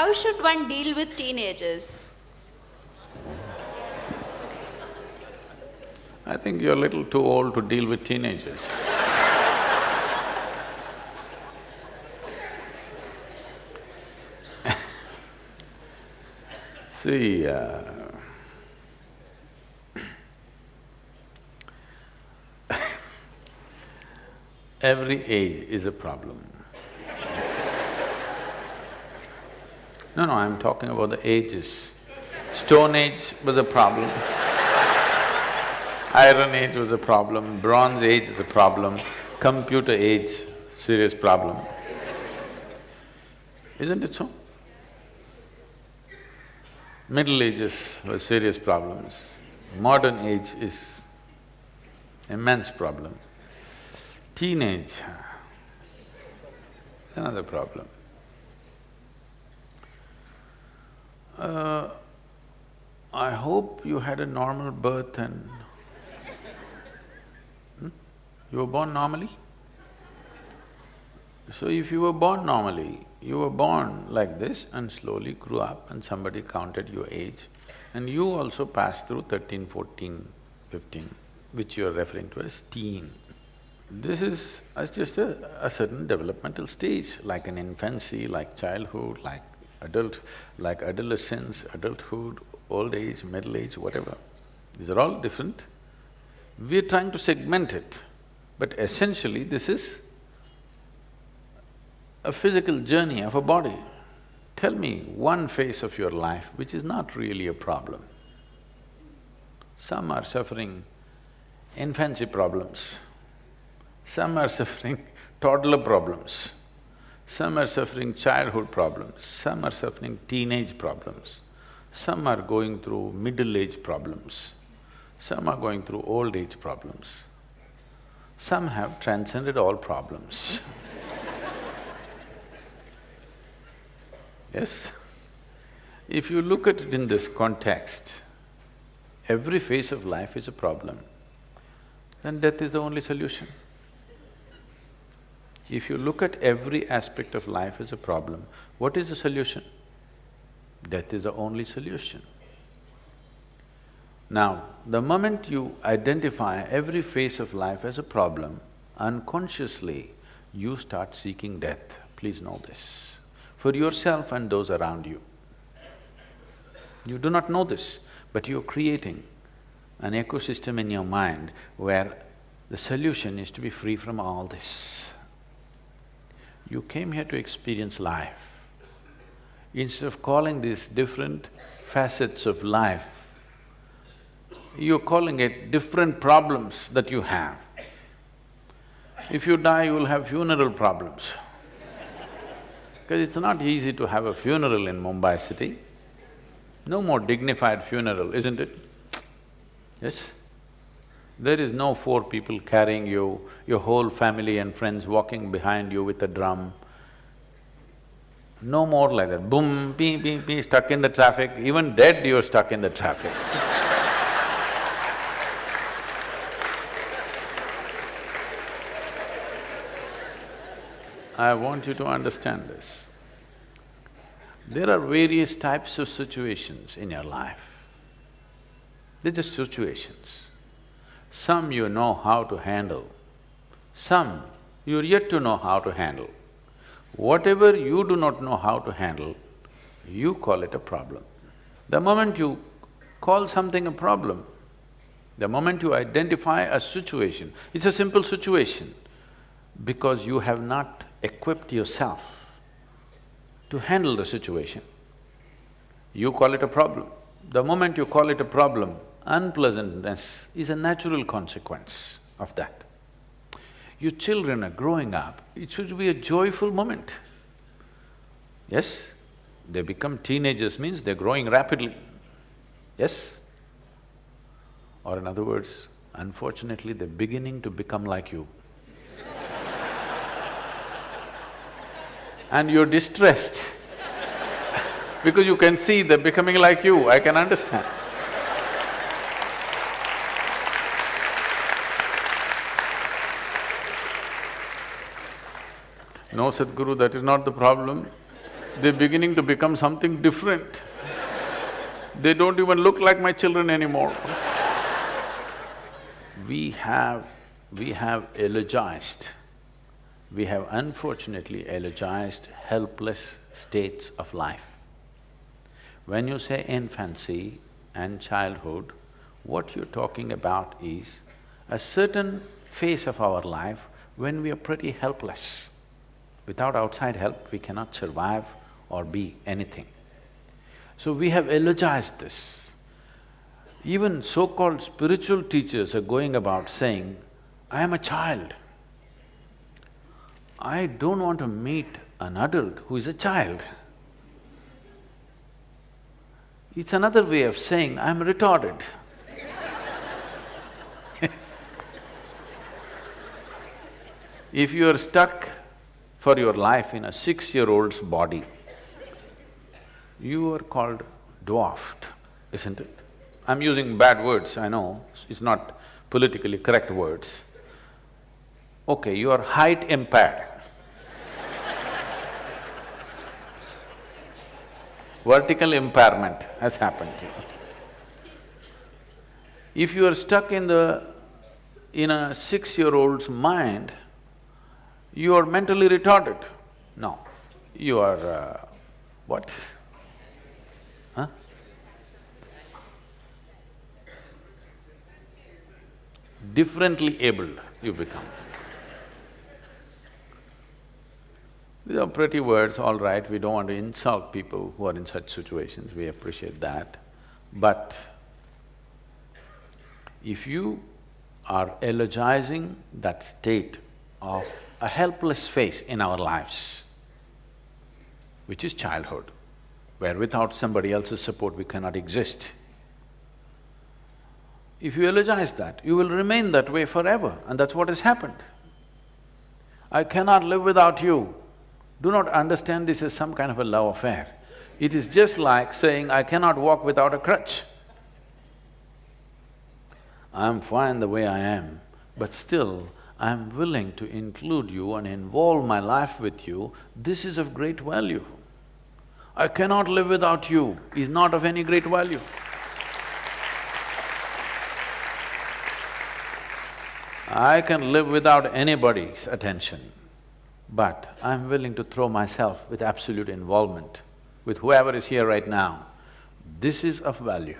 how should one deal with teenagers? I think you're a little too old to deal with teenagers. See, uh, every age is a problem. No, no, I'm talking about the ages. Stone Age was a problem. Iron Age was a problem, Bronze Age is a problem, Computer Age, serious problem. Isn't it so? Middle Ages were serious problems. Modern age is immense problem. Teenage, another problem. Uh, I hope you had a normal birth and… Hmm? You were born normally? So if you were born normally, you were born like this and slowly grew up and somebody counted your age and you also passed through 13, 14, 15, which you are referring to as teen. This is just a, a certain developmental stage, like an infancy, like childhood, like adult, like adolescence, adulthood, old age, middle age, whatever. These are all different. We're trying to segment it, but essentially this is a physical journey of a body. Tell me one phase of your life which is not really a problem. Some are suffering infancy problems, some are suffering toddler problems, some are suffering childhood problems, some are suffering teenage problems, some are going through middle age problems, some are going through old age problems, some have transcended all problems Yes? If you look at it in this context, every phase of life is a problem, then death is the only solution. If you look at every aspect of life as a problem, what is the solution? Death is the only solution. Now, the moment you identify every phase of life as a problem, unconsciously you start seeking death, please know this for yourself and those around you. You do not know this, but you're creating an ecosystem in your mind where the solution is to be free from all this. You came here to experience life. Instead of calling these different facets of life, you're calling it different problems that you have. If you die, you will have funeral problems. Because it's not easy to have a funeral in Mumbai city. No more dignified funeral, isn't it? Yes? There is no four people carrying you, your whole family and friends walking behind you with a drum. No more like that, boom, pee, pee, pee, stuck in the traffic, even dead you're stuck in the traffic I want you to understand this. There are various types of situations in your life. They're just situations. Some you know how to handle, some you're yet to know how to handle. Whatever you do not know how to handle, you call it a problem. The moment you call something a problem, the moment you identify a situation, it's a simple situation, because you have not equipped yourself to handle the situation. You call it a problem. The moment you call it a problem, unpleasantness is a natural consequence of that. Your children are growing up, it should be a joyful moment. Yes? They become teenagers means they're growing rapidly. Yes? Or in other words, unfortunately, they're beginning to become like you. and you're distressed because you can see they're becoming like you, I can understand. No, Sadhguru, that is not the problem. they're beginning to become something different. They don't even look like my children anymore. we have… we have eulogized, we have unfortunately eulogized helpless states of life. When you say infancy and childhood, what you're talking about is a certain phase of our life when we are pretty helpless. Without outside help, we cannot survive or be anything. So we have elogized this. Even so-called spiritual teachers are going about saying, I am a child. I don't want to meet an adult who is a child. It's another way of saying, I'm retarded. if you are stuck for your life in a six-year-old's body, you are called dwarfed, isn't it? I'm using bad words, I know, it's not politically correct words. Okay, you are height impaired. Vertical impairment has happened to you. If you are stuck in the… in a six-year-old's mind, you are mentally retarded. No, you are… Uh, what? Differently abled you become. These are pretty words, all right, we don't want to insult people who are in such situations, we appreciate that. But if you are eulogizing that state of a helpless phase in our lives, which is childhood, where without somebody else's support we cannot exist. If you eulogize that, you will remain that way forever and that's what has happened. I cannot live without you. Do not understand this as some kind of a love affair. It is just like saying, I cannot walk without a crutch. I'm fine the way I am, but still I'm willing to include you and involve my life with you, this is of great value. I cannot live without you is not of any great value. I can live without anybody's attention, but I'm willing to throw myself with absolute involvement with whoever is here right now. This is of value.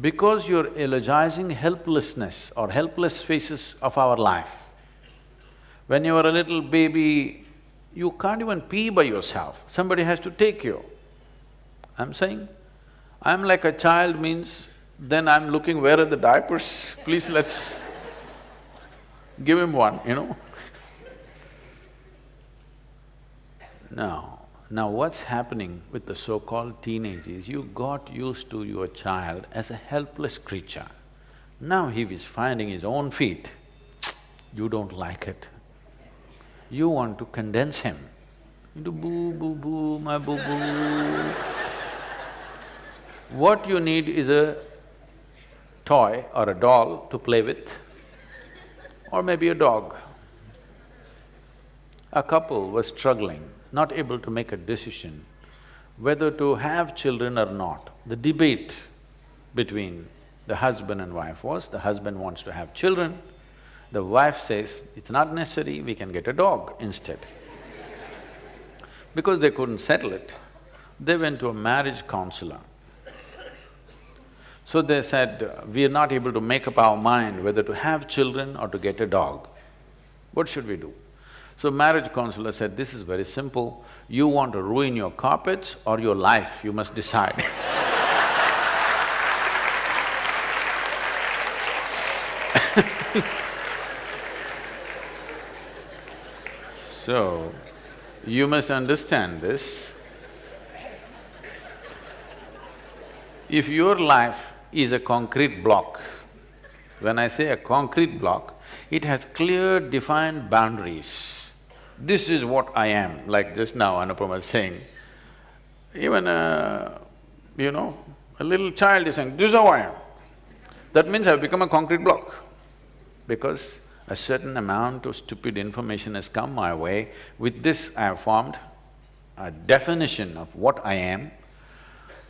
Because you're eulogizing helplessness or helpless phases of our life. When you were a little baby, you can't even pee by yourself, somebody has to take you. I'm saying, I'm like a child means then I'm looking where are the diapers, please let's give him one, you know Now, now what's happening with the so-called teenagers, you got used to your child as a helpless creature. Now he is finding his own feet, you don't like it. You want to condense him into boo, boo, boo, my boo, boo. what you need is a toy or a doll to play with, or maybe a dog. A couple was struggling not able to make a decision whether to have children or not. The debate between the husband and wife was, the husband wants to have children, the wife says, it's not necessary, we can get a dog instead. because they couldn't settle it, they went to a marriage counselor. So they said, we are not able to make up our mind whether to have children or to get a dog. What should we do? So marriage counselor said, this is very simple, you want to ruin your carpets or your life, you must decide. So, you must understand this. If your life is a concrete block, when I say a concrete block, it has clear defined boundaries this is what I am, like just now Anupama was saying. Even a, you know, a little child is saying, this is how I am. That means I've become a concrete block because a certain amount of stupid information has come my way. With this I have formed a definition of what I am.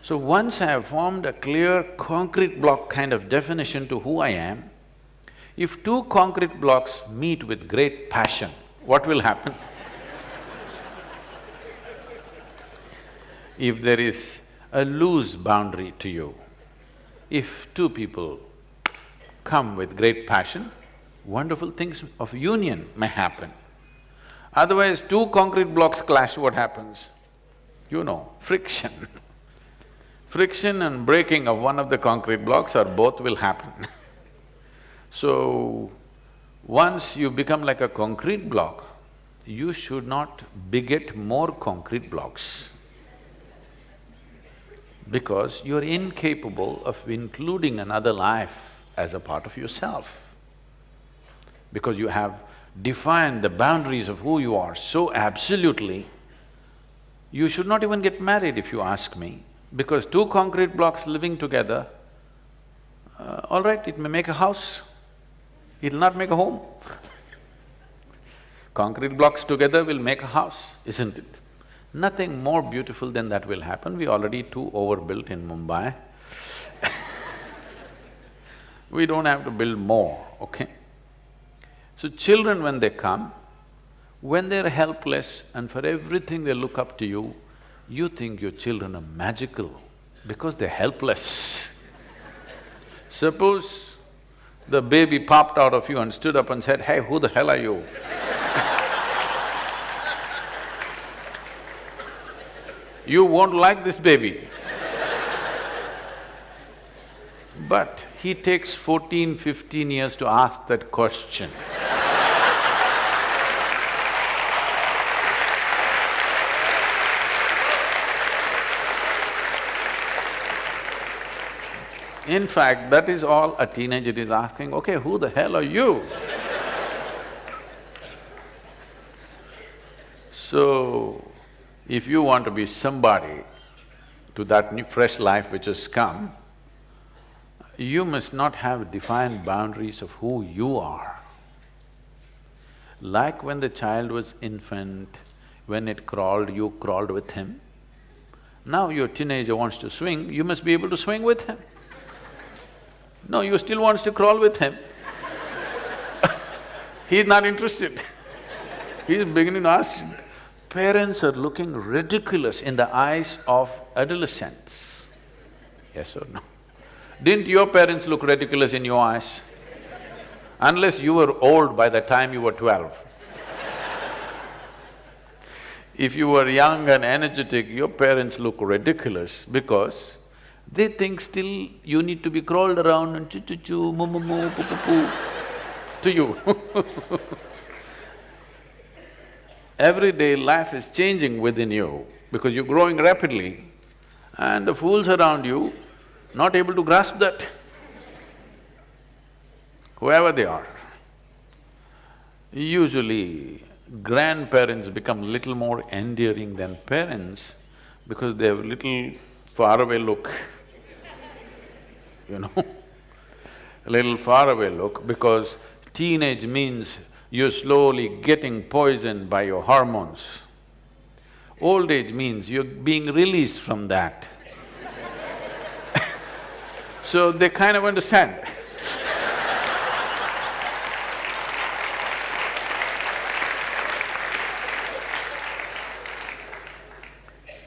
So once I have formed a clear concrete block kind of definition to who I am, if two concrete blocks meet with great passion, what will happen? if there is a loose boundary to you, if two people come with great passion, wonderful things of union may happen. Otherwise, two concrete blocks clash, what happens? You know, friction. friction and breaking of one of the concrete blocks or both will happen. so, once you become like a concrete block, you should not beget more concrete blocks because you're incapable of including another life as a part of yourself. Because you have defined the boundaries of who you are so absolutely, you should not even get married if you ask me, because two concrete blocks living together, uh, all right, it may make a house, it'll not make a home. concrete blocks together will make a house, isn't it? Nothing more beautiful than that will happen, we already too overbuilt in Mumbai We don't have to build more, okay? So children when they come, when they're helpless and for everything they look up to you, you think your children are magical because they're helpless. Suppose the baby popped out of you and stood up and said, hey, who the hell are you? you won't like this baby. But he takes 14, 15 years to ask that question. In fact, that is all a teenager is asking, okay, who the hell are you? so, if you want to be somebody to that new fresh life which has come, you must not have defined boundaries of who you are. Like when the child was infant, when it crawled, you crawled with him. Now your teenager wants to swing, you must be able to swing with him. No, you still wants to crawl with him. He's not interested. He's beginning to ask, parents are looking ridiculous in the eyes of adolescents. Yes or no? Didn't your parents look ridiculous in your eyes? Unless you were old by the time you were twelve. if you were young and energetic, your parents look ridiculous because they think still you need to be crawled around and choo-choo-choo, moo-moo-moo, poo-poo-poo to you Every day life is changing within you because you're growing rapidly and the fools around you not able to grasp that, whoever they are. Usually, grandparents become little more endearing than parents because they have little faraway look you know a little far away look because teenage means you're slowly getting poisoned by your hormones. Old age means you're being released from that. so they kind of understand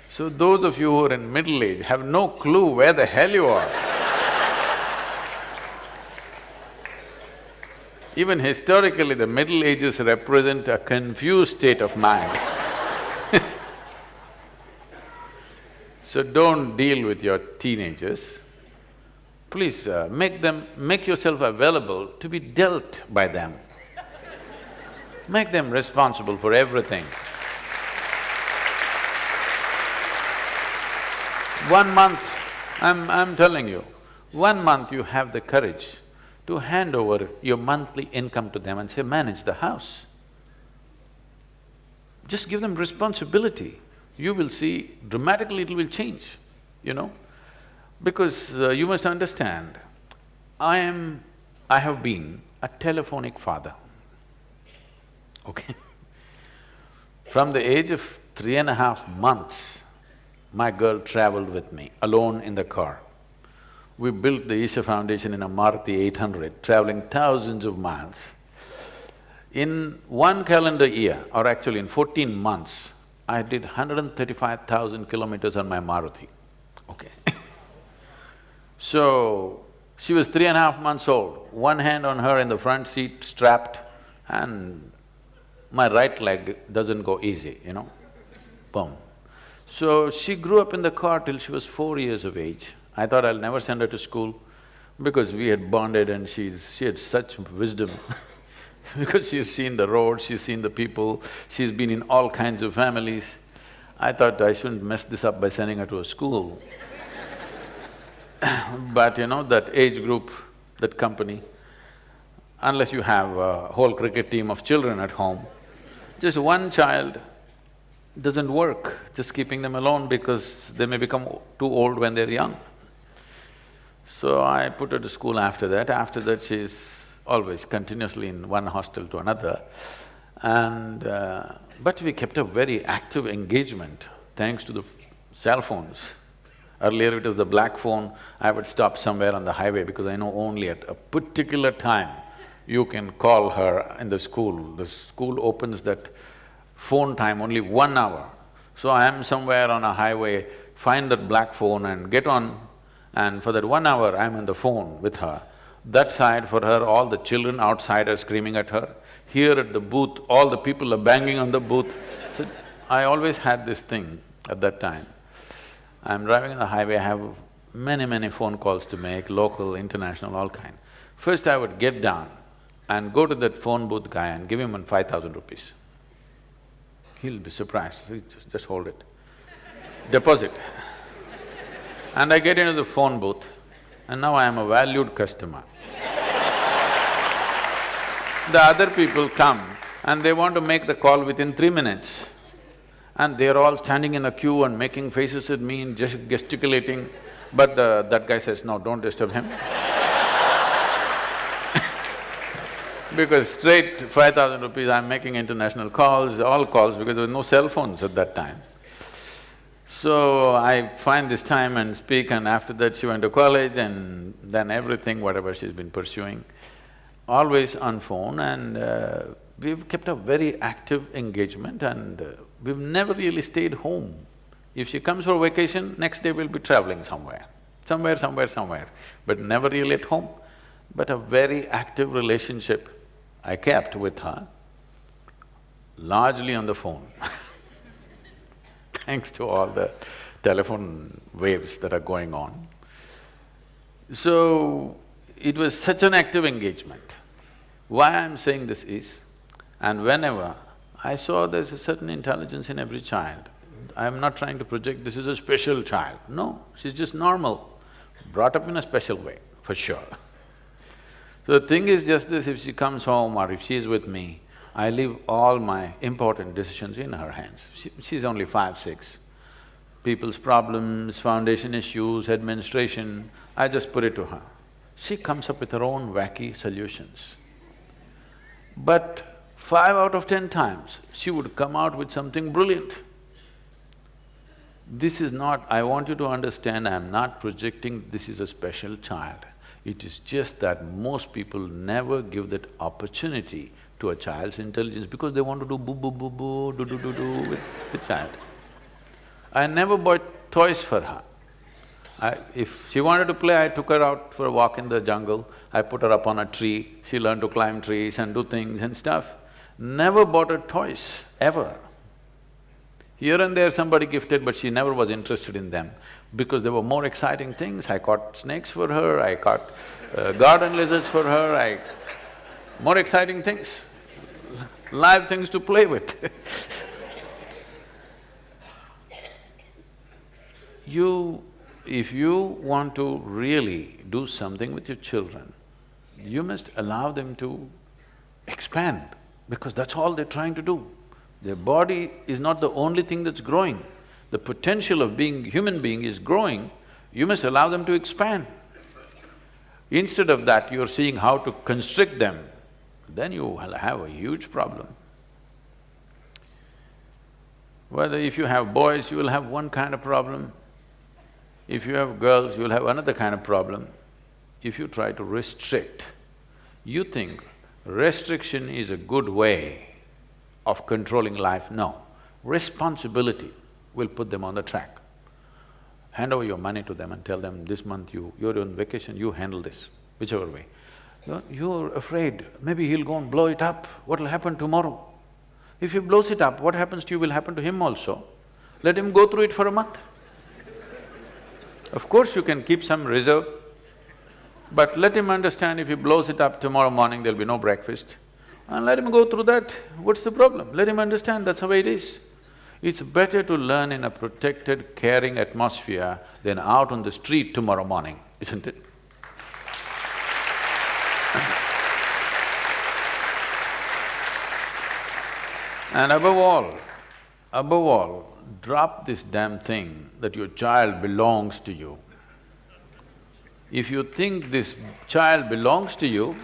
So those of you who are in middle age have no clue where the hell you are Even historically, the Middle Ages represent a confused state of mind So don't deal with your teenagers. Please uh, make them… make yourself available to be dealt by them. Make them responsible for everything. One month, I'm… I'm telling you, one month you have the courage to hand over your monthly income to them and say, manage the house. Just give them responsibility, you will see dramatically it will change, you know. Because uh, you must understand, I am… I have been a telephonic father, okay From the age of three and a half months, my girl traveled with me, alone in the car. We built the Isha Foundation in a Maruti eight hundred, traveling thousands of miles. In one calendar year, or actually in fourteen months, I did hundred and thirty-five thousand kilometers on my Maruti, okay So, she was three and a half months old, one hand on her in the front seat strapped and my right leg doesn't go easy, you know, boom. So she grew up in the car till she was four years of age. I thought I'll never send her to school because we had bonded and she's… she had such wisdom because she's seen the road, she's seen the people, she's been in all kinds of families. I thought I shouldn't mess this up by sending her to a school. but you know, that age group, that company, unless you have a whole cricket team of children at home, just one child doesn't work, just keeping them alone because they may become too old when they're young. So I put her to school after that. After that, she's always continuously in one hostel to another. And… Uh, but we kept a very active engagement thanks to the cell phones. Earlier it was the black phone, I would stop somewhere on the highway because I know only at a particular time you can call her in the school. The school opens that phone time only one hour. So I am somewhere on a highway, find that black phone and get on and for that one hour I'm on the phone with her. That side for her, all the children outside are screaming at her. Here at the booth, all the people are banging on the booth. So I always had this thing at that time. I'm driving on the highway, I have many, many phone calls to make, local, international, all kind. First I would get down, and go to that phone booth guy and give him five thousand rupees. He'll be surprised, just hold it. Deposit. And I get into the phone booth, and now I am a valued customer. the other people come and they want to make the call within three minutes. And they're all standing in a queue and making faces at me and just gesticulating, but the, that guy says, no, don't disturb him because straight five thousand rupees, I'm making international calls, all calls because there was no cell phones at that time. So I find this time and speak and after that she went to college and then everything, whatever she's been pursuing, always on phone and uh, we've kept a very active engagement and uh, we've never really stayed home. If she comes for vacation, next day we'll be traveling somewhere, somewhere, somewhere, somewhere, but never really at home. But a very active relationship I kept with her, largely on the phone thanks to all the telephone waves that are going on. So, it was such an active engagement. Why I'm saying this is, and whenever I saw there's a certain intelligence in every child, I'm not trying to project this is a special child, no, she's just normal, brought up in a special way, for sure. So the thing is just this, if she comes home or if she's with me, I leave all my important decisions in her hands. She, she's only five, six. People's problems, foundation issues, administration, I just put it to her. She comes up with her own wacky solutions. But five out of ten times, she would come out with something brilliant. This is not… I want you to understand, I'm not projecting this is a special child. It is just that most people never give that opportunity to a child's intelligence because they want to do boo boo boo boo, do do do do with the child. I never bought toys for her. I, if she wanted to play, I took her out for a walk in the jungle, I put her up on a tree, she learned to climb trees and do things and stuff. Never bought her toys, ever. Here and there somebody gifted, but she never was interested in them because there were more exciting things. I caught snakes for her, I caught uh, garden lizards for her, I… more exciting things, live things to play with You… if you want to really do something with your children, you must allow them to expand because that's all they're trying to do. Their body is not the only thing that's growing the potential of being human being is growing, you must allow them to expand. Instead of that, you're seeing how to constrict them, then you will have a huge problem. Whether if you have boys, you will have one kind of problem. If you have girls, you will have another kind of problem. If you try to restrict, you think restriction is a good way of controlling life, no. Responsibility will put them on the track. Hand over your money to them and tell them, this month you… you're on vacation, you handle this, whichever way. You're, afraid, maybe he'll go and blow it up, what'll happen tomorrow? If he blows it up, what happens to you will happen to him also. Let him go through it for a month. Of course you can keep some reserve, but let him understand if he blows it up tomorrow morning, there'll be no breakfast. And let him go through that, what's the problem? Let him understand that's way it is. It's better to learn in a protected, caring atmosphere than out on the street tomorrow morning, isn't it? And above all, above all, drop this damn thing that your child belongs to you. If you think this child belongs to you,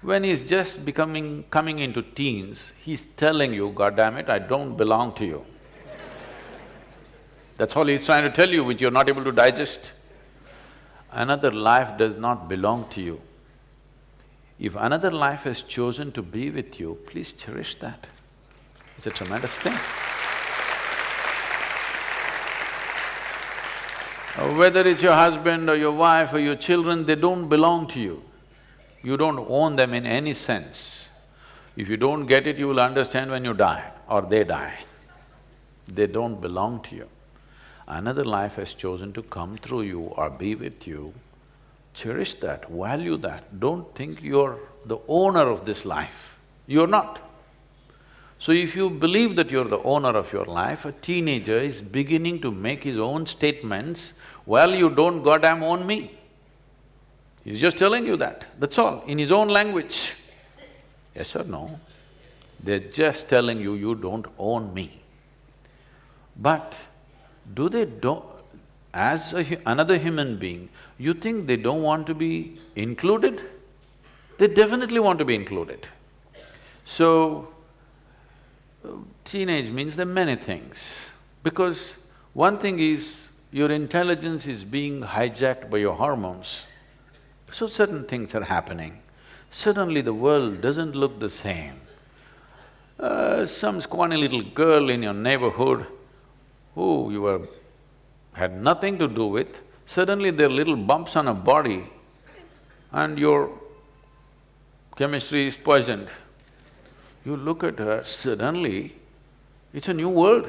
when he's just becoming… coming into teens, he's telling you, God damn it, I don't belong to you. That's all he's trying to tell you, which you're not able to digest. Another life does not belong to you. If another life has chosen to be with you, please cherish that. It's a tremendous thing. Whether it's your husband or your wife or your children, they don't belong to you. You don't own them in any sense. If you don't get it, you will understand when you die or they die. They don't belong to you. Another life has chosen to come through you or be with you. Cherish that, value that. Don't think you're the owner of this life. You're not. So if you believe that you're the owner of your life, a teenager is beginning to make his own statements, well, you don't goddamn own me. He's just telling you that, that's all, in his own language. Yes or no? They're just telling you, you don't own me. But do they don't… as another human being, you think they don't want to be included? They definitely want to be included. So, Teenage means there are many things, because one thing is your intelligence is being hijacked by your hormones, so certain things are happening. Suddenly the world doesn't look the same. Uh, some scrawny little girl in your neighborhood who you were… had nothing to do with, suddenly there are little bumps on her body and your chemistry is poisoned. You look at her, suddenly it's a new world.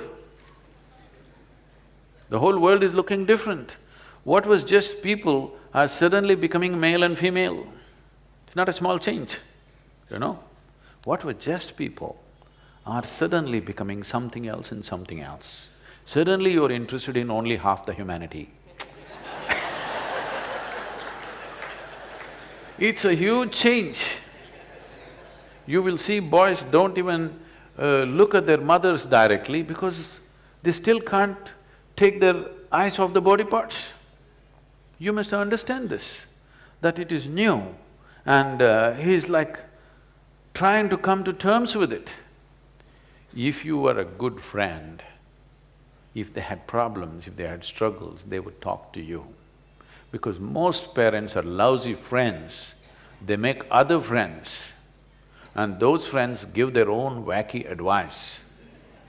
The whole world is looking different. What was just people are suddenly becoming male and female. It's not a small change, you know. What were just people are suddenly becoming something else and something else. Suddenly you're interested in only half the humanity. it's a huge change. You will see boys don't even uh, look at their mothers directly because they still can't take their eyes off the body parts. You must understand this, that it is new and uh, he's like trying to come to terms with it. If you were a good friend, if they had problems, if they had struggles, they would talk to you. Because most parents are lousy friends, they make other friends and those friends give their own wacky advice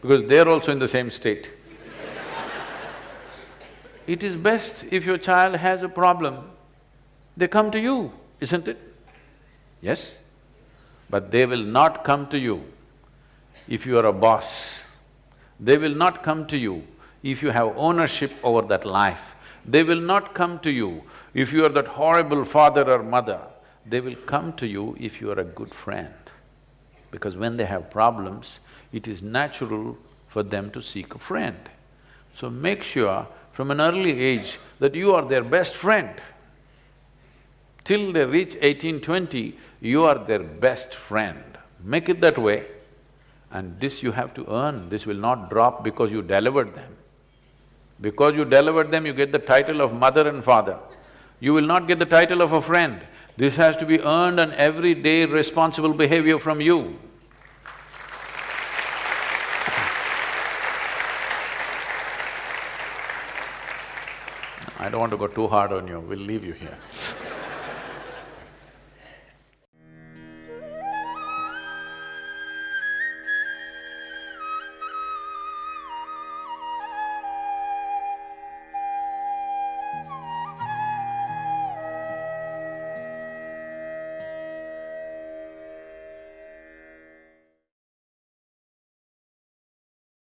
because they're also in the same state. it is best if your child has a problem, they come to you, isn't it? Yes? But they will not come to you if you are a boss. They will not come to you if you have ownership over that life. They will not come to you if you are that horrible father or mother. They will come to you if you are a good friend because when they have problems, it is natural for them to seek a friend. So make sure from an early age that you are their best friend. Till they reach eighteen, twenty, you are their best friend. Make it that way and this you have to earn, this will not drop because you delivered them. Because you delivered them, you get the title of mother and father. You will not get the title of a friend. This has to be earned and everyday responsible behavior from you. I don't want to go too hard on you, we'll leave you here